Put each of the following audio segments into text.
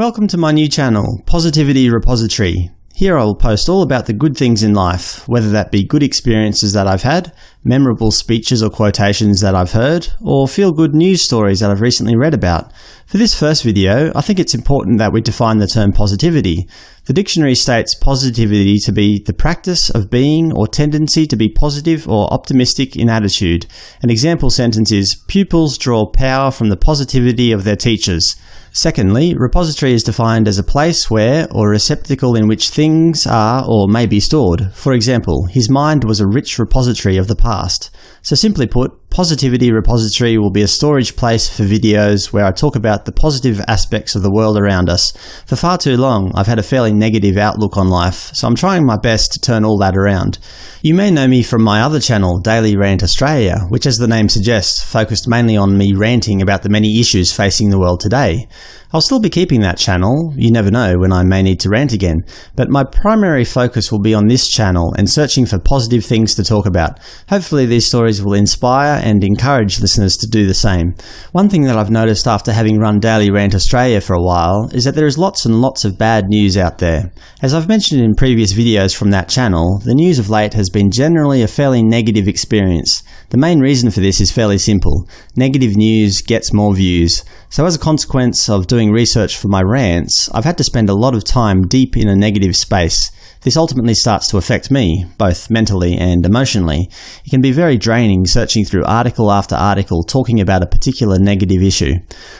Welcome to my new channel, Positivity Repository. Here I will post all about the good things in life, whether that be good experiences that I've had, memorable speeches or quotations that I've heard, or feel-good news stories that I've recently read about. For this first video, I think it's important that we define the term positivity. The dictionary states positivity to be the practice of being or tendency to be positive or optimistic in attitude. An example sentence is, pupils draw power from the positivity of their teachers. Secondly, repository is defined as a place where, or receptacle in which things are or may be stored. For example, his mind was a rich repository of the past. So simply put, Positivity Repository will be a storage place for videos where I talk about the positive aspects of the world around us. For far too long, I've had a fairly negative outlook on life, so I'm trying my best to turn all that around. You may know me from my other channel, Daily Rant Australia, which as the name suggests, focused mainly on me ranting about the many issues facing the world today. I'll still be keeping that channel, you never know when I may need to rant again, but my primary focus will be on this channel and searching for positive things to talk about. Hopefully these stories will inspire and encourage listeners to do the same. One thing that I've noticed after having run Daily Rant Australia for a while is that there is lots and lots of bad news out there. As I've mentioned in previous videos from that channel, the news of late has been generally a fairly negative experience. The main reason for this is fairly simple. Negative news gets more views. So as a consequence of doing research for my rants, I've had to spend a lot of time deep in a negative space. This ultimately starts to affect me, both mentally and emotionally. It can be very draining searching through article after article talking about a particular negative issue.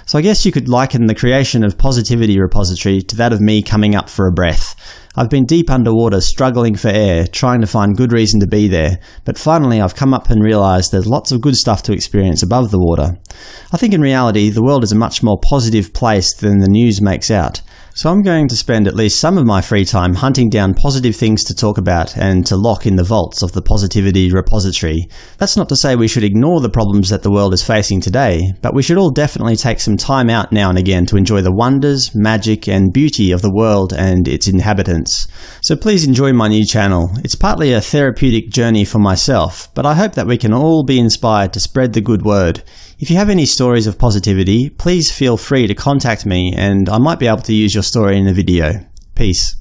So I guess you could liken the creation of Positivity Repository to that of me coming up for a breath. I've been deep underwater struggling for air, trying to find good reason to be there, but finally I've come up and realised there's lots of good stuff to experience above the water. I think in reality the world is a much more positive place than the news makes out. So I'm going to spend at least some of my free time hunting down positive things to talk about and to lock in the vaults of the Positivity repository. That's not to say we should ignore the problems that the world is facing today, but we should all definitely take some time out now and again to enjoy the wonders, magic and beauty of the world and its inhabitants. So please enjoy my new channel. It's partly a therapeutic journey for myself, but I hope that we can all be inspired to spread the good word. If you have any stories of positivity, please feel free to contact me and I might be able to use your story in a video. Peace.